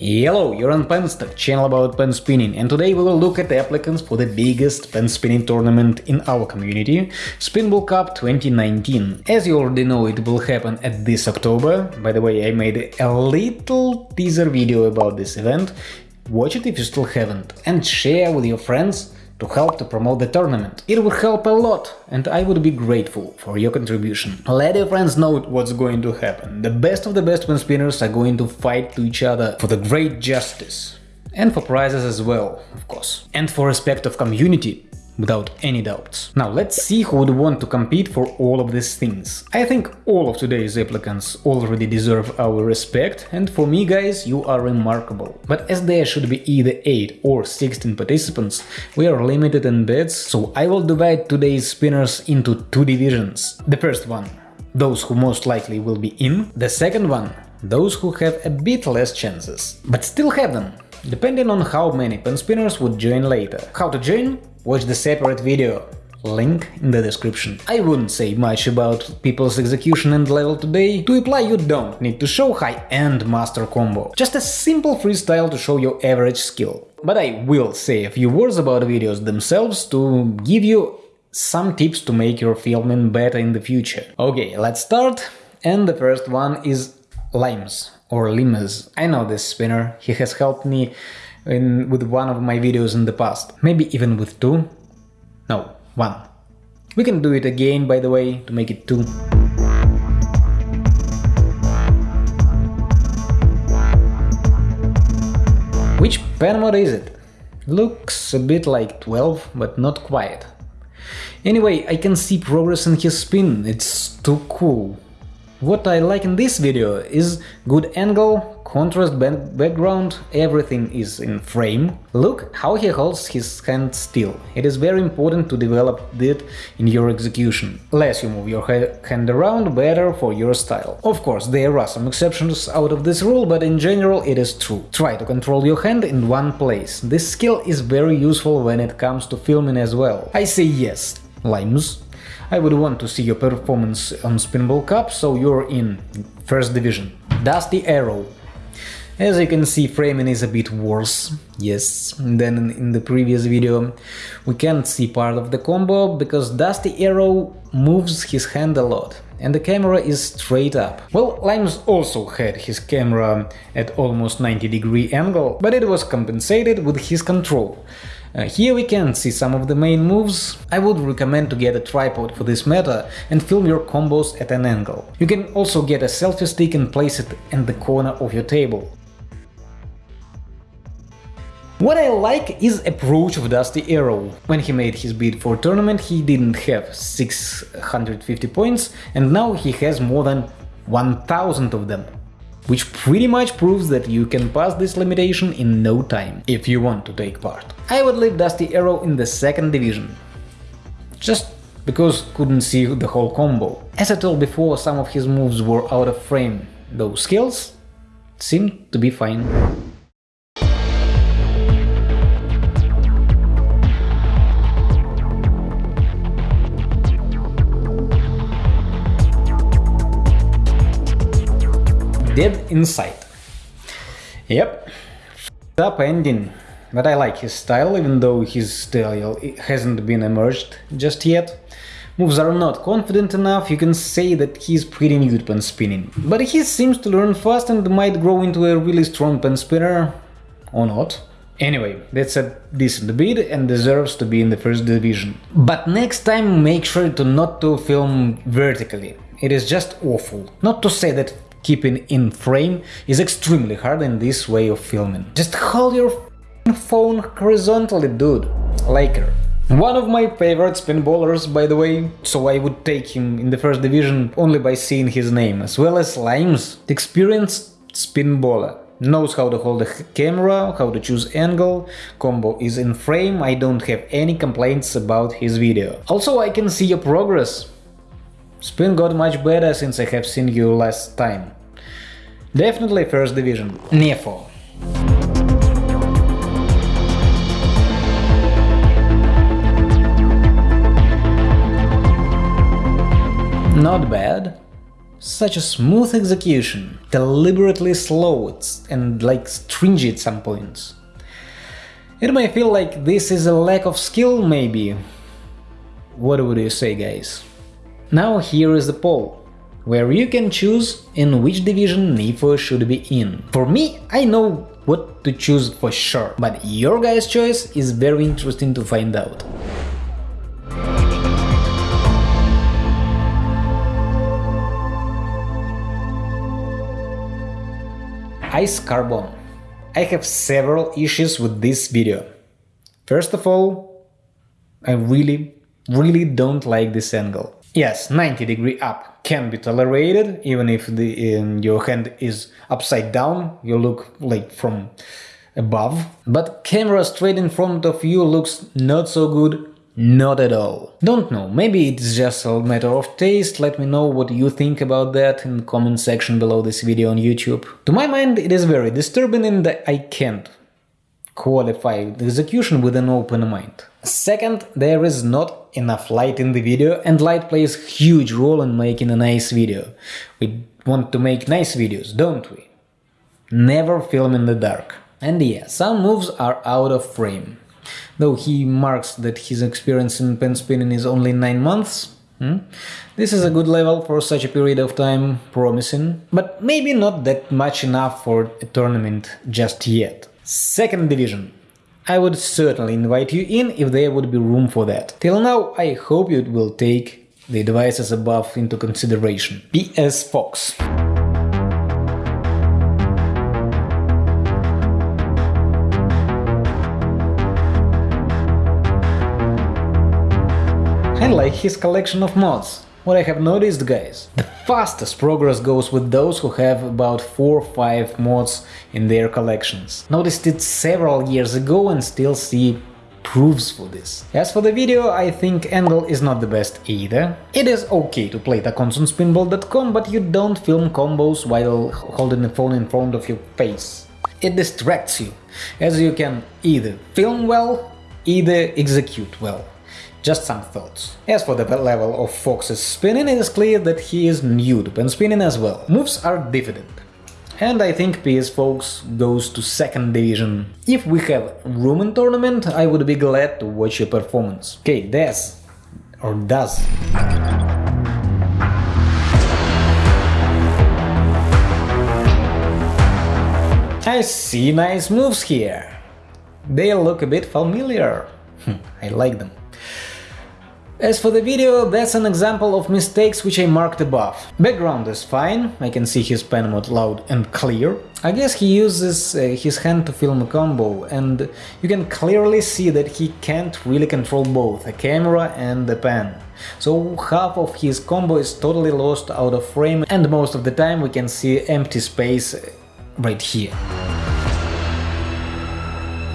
Hello, you're on Penstock, channel about pen spinning, and today we will look at the applicants for the biggest pen spinning tournament in our community, Spinball Cup 2019. As you already know, it will happen at this October. By the way, I made a little teaser video about this event. Watch it if you still haven't, and share with your friends to help to promote the tournament. It would help a lot, and I would be grateful for your contribution. Let your friends know what's going to happen. The best of the best spinners are going to fight to each other for the great justice. And for prizes as well, of course. And for respect of community, without any doubts. Now let's see who would want to compete for all of these things. I think all of today's applicants already deserve our respect, and for me guys, you are remarkable. But as there should be either 8 or 16 participants, we are limited in bets, so I will divide today's spinners into two divisions. The first one, those who most likely will be in, the second one, those who have a bit less chances, but still have them, depending on how many pen spinners would join later. How to join? Watch the separate video, link in the description. I wouldn't say much about people's execution and level today, to apply you don't need to show high-end master combo, just a simple freestyle to show your average skill. But I will say a few words about videos themselves to give you some tips to make your filming better in the future. Okay, let's start, and the first one is Limes or Limes. I know this spinner, he has helped me in, with one of my videos in the past. Maybe even with two? No, one. We can do it again, by the way, to make it two. Which pen mod is it? Looks a bit like 12, but not quite. Anyway, I can see progress in his spin, it's too cool. What I like in this video is good angle, contrast background, everything is in frame. Look how he holds his hand still. It is very important to develop that in your execution. Less you move your hand around, better for your style. Of course, there are some exceptions out of this rule, but in general it is true. Try to control your hand in one place. This skill is very useful when it comes to filming as well. I say yes, Limes. I would want to see your performance on Spinball Cup, so you're in first division. Dusty Arrow. As you can see, framing is a bit worse, yes, than in the previous video. We can't see part of the combo, because Dusty Arrow moves his hand a lot, and the camera is straight up. Well, Limes also had his camera at almost 90 degree angle, but it was compensated with his control. Uh, here we can see some of the main moves. I would recommend to get a tripod for this matter and film your combos at an angle. You can also get a selfie stick and place it in the corner of your table. What I like is approach of Dusty Arrow. When he made his bid for tournament he didn't have 650 points and now he has more than 1000 of them which pretty much proves that you can pass this limitation in no time, if you want to take part. I would leave Dusty Arrow in the second division, just because couldn't see the whole combo. As I told before, some of his moves were out of frame, those skills seemed to be fine. Dead Inside. Yep, up ending, but I like his style, even though his style hasn't been emerged just yet. Moves are not confident enough, you can say that he's pretty new pen spinning. But he seems to learn fast and might grow into a really strong pen spinner, or not. Anyway, that's a decent bid and deserves to be in the first division. But next time make sure to not to film vertically. It is just awful. Not to say that keeping in frame is extremely hard in this way of filming. Just hold your phone horizontally, dude. Laker. One of my favorite spinballers, by the way, so I would take him in the first division only by seeing his name, as well as Limes, the experienced spinballer. Knows how to hold the camera, how to choose angle, combo is in frame, I don't have any complaints about his video. Also I can see your progress, Spin got much better since I have seen you last time. Definitely first division. Nefo. Not bad. Such a smooth execution, deliberately slow and like stringy at some points. It may feel like this is a lack of skill, maybe. What would you say, guys? Now here is the poll, where you can choose in which division Nifo should be in. For me, I know what to choose for sure, but your guys' choice is very interesting to find out. Ice Carbon. I have several issues with this video. First of all, I really, really don't like this angle. Yes, 90 degree up can be tolerated, even if the, um, your hand is upside down, you look like from above. But camera straight in front of you looks not so good not at all. Don't know, maybe it's just a matter of taste, let me know what you think about that in the comment section below this video on YouTube. To my mind it is very disturbing and I can't qualify execution with an open mind. Second, there is not enough light in the video and light plays huge role in making a nice video. We want to make nice videos, don't we? Never film in the dark. And yeah, some moves are out of frame. Though he marks that his experience in pen spinning is only 9 months, hmm? this is a good level for such a period of time, promising, but maybe not that much enough for a tournament just yet. Second division. I would certainly invite you in if there would be room for that. Till now, I hope you will take the advices above into consideration. P.S. Fox. I like his collection of mods. What I have noticed, guys, the fastest progress goes with those who have about 4 or 5 mods in their collections. Noticed it several years ago and still see proofs for this. As for the video, I think Angle is not the best either. It is okay to play tacons on spinball.com, but you don't film combos while holding the phone in front of your face. It distracts you, as you can either film well, either execute well. Just some thoughts. As for the level of Fox's spinning, it is clear that he is new to pen spinning as well. Moves are diffident. And I think PS Fox goes to second division. If we have room in tournament, I would be glad to watch your performance. Okay, does or does. I see nice moves here. They look a bit familiar. Hmm, I like them. As for the video, that's an example of mistakes which I marked above. Background is fine, I can see his pen mode loud and clear. I guess he uses uh, his hand to film a combo, and you can clearly see that he can't really control both a camera and the pen. So half of his combo is totally lost out of frame and most of the time we can see empty space right here.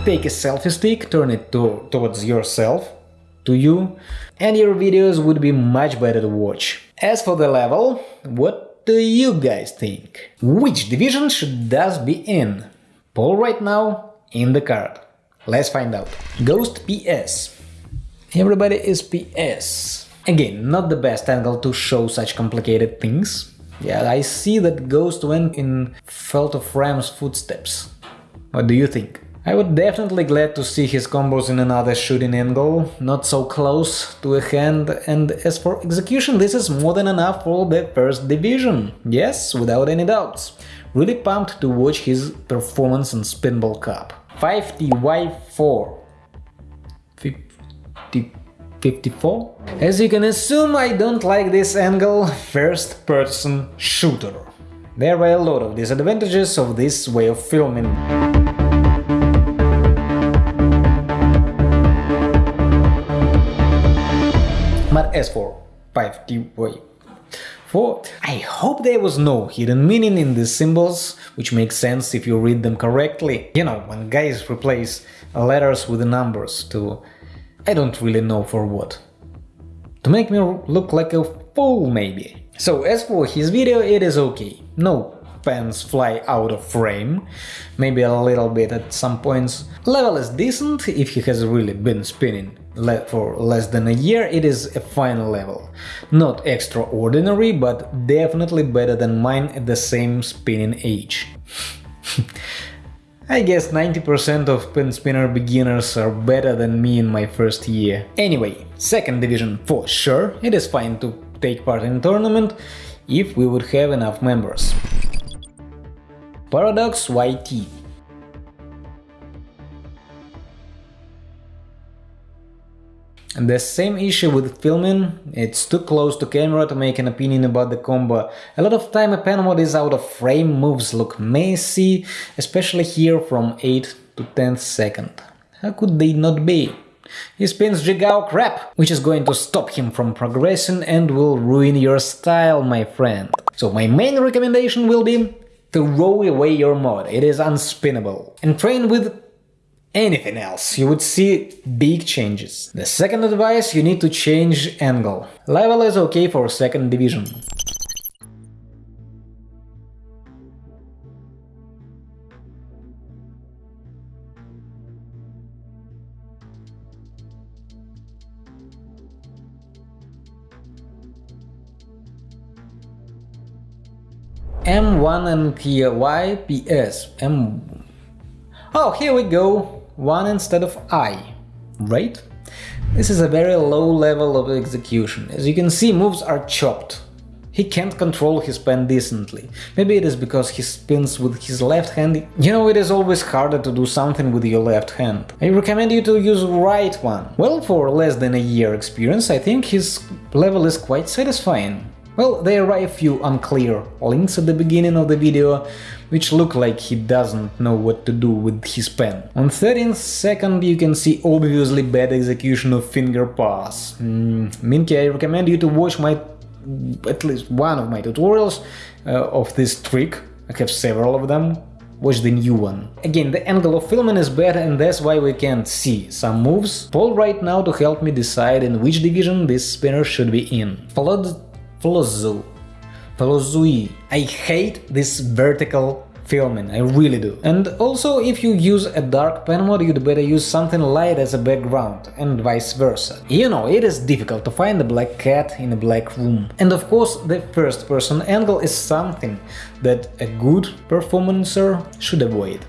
Take a selfie stick, turn it to towards yourself, to you, and your videos would be much better to watch. As for the level, what do you guys think? Which division should DAS be in? Poll right now in the card. Let's find out. Ghost PS. Everybody is PS. Again, not the best angle to show such complicated things. Yeah, I see that Ghost went in Felt of Ram's footsteps. What do you think? I would definitely glad to see his combos in another shooting angle, not so close to a hand, and as for execution, this is more than enough for the first division, yes, without any doubts. Really pumped to watch his performance in Spinball Cup. 5TY4 50, 54? As you can assume, I don't like this angle first-person shooter. There are a lot of disadvantages of this way of filming. As for 5D way 4, I hope there was no hidden meaning in these symbols, which makes sense if you read them correctly. You know, when guys replace letters with numbers to... I don't really know for what. To make me look like a fool, maybe. So as for his video, it is okay. No pens fly out of frame, maybe a little bit at some points. Level is decent if he has really been spinning for less than a year, it is a fine level. Not extraordinary, but definitely better than mine at the same spinning age. I guess 90% of pen spinner beginners are better than me in my first year. Anyway, second division for sure, it is fine to take part in tournament if we would have enough members. Paradox YT the same issue with filming, it's too close to camera to make an opinion about the combo. A lot of time a pen mod is out of frame, moves look messy, especially here from 8 to 10th second. How could they not be? He spins Jigao crap, which is going to stop him from progressing and will ruin your style, my friend. So my main recommendation will be throw away your mod, it is unspinnable, and train with anything else, you would see big changes. The second advice, you need to change angle. Level is okay for second division. M1 and YPS. M. Oh, here we go. 1 instead of I, right? This is a very low level of execution. As you can see, moves are chopped. He can't control his pen decently. Maybe it is because he spins with his left hand. You know, it is always harder to do something with your left hand. I recommend you to use right one. Well, for less than a year experience, I think his level is quite satisfying. Well, there are a few unclear links at the beginning of the video, which look like he doesn't know what to do with his pen. On 13th second you can see obviously bad execution of finger pass. Mm, Minky, I recommend you to watch my at least one of my tutorials uh, of this trick. I have several of them. Watch the new one. Again, the angle of filming is bad and that's why we can't see some moves. Poll right now to help me decide in which division this spinner should be in. Followed Flozu. Flozui. I hate this vertical filming, I really do. And also, if you use a dark pen mod, you'd better use something light as a background, and vice versa. You know, it is difficult to find a black cat in a black room. And of course, the first person angle is something that a good performancer should avoid.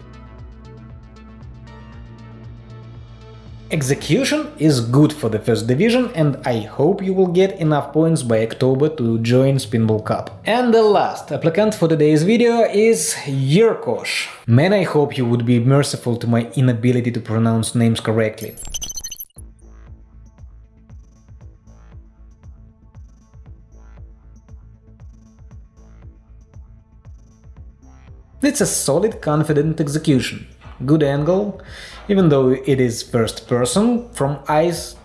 Execution is good for the first division and I hope you will get enough points by October to join Spinball Cup. And the last applicant for today's video is Yurkosh. Man, I hope you would be merciful to my inability to pronounce names correctly. It's a solid, confident execution. Good angle, even though it is first person, from eyes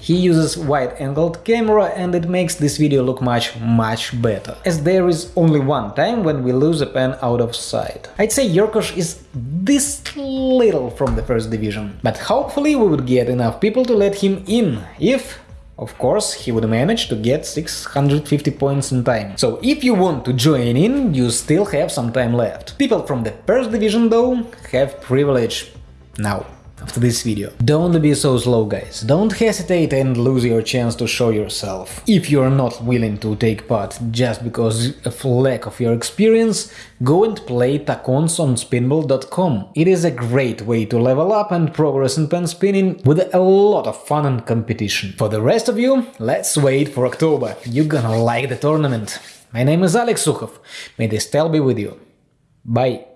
he uses wide-angled camera and it makes this video look much, much better, as there is only one time when we lose a pen out of sight. I'd say Yurkosh is this little from the first division, but hopefully we would get enough people to let him in, if of course, he would manage to get 650 points in time. So if you want to join in, you still have some time left. People from the first division, though, have privilege now after this video. Don't be so slow, guys. Don't hesitate and lose your chance to show yourself. If you're not willing to take part just because of lack of your experience, go and play Tacons on spinball.com. It is a great way to level up and progress in pen spinning with a lot of fun and competition. For the rest of you, let's wait for October. You're gonna like the tournament. My name is Alex Sukhov. May the style be with you. Bye.